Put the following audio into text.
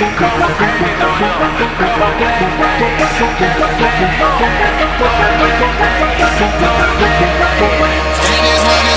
It is what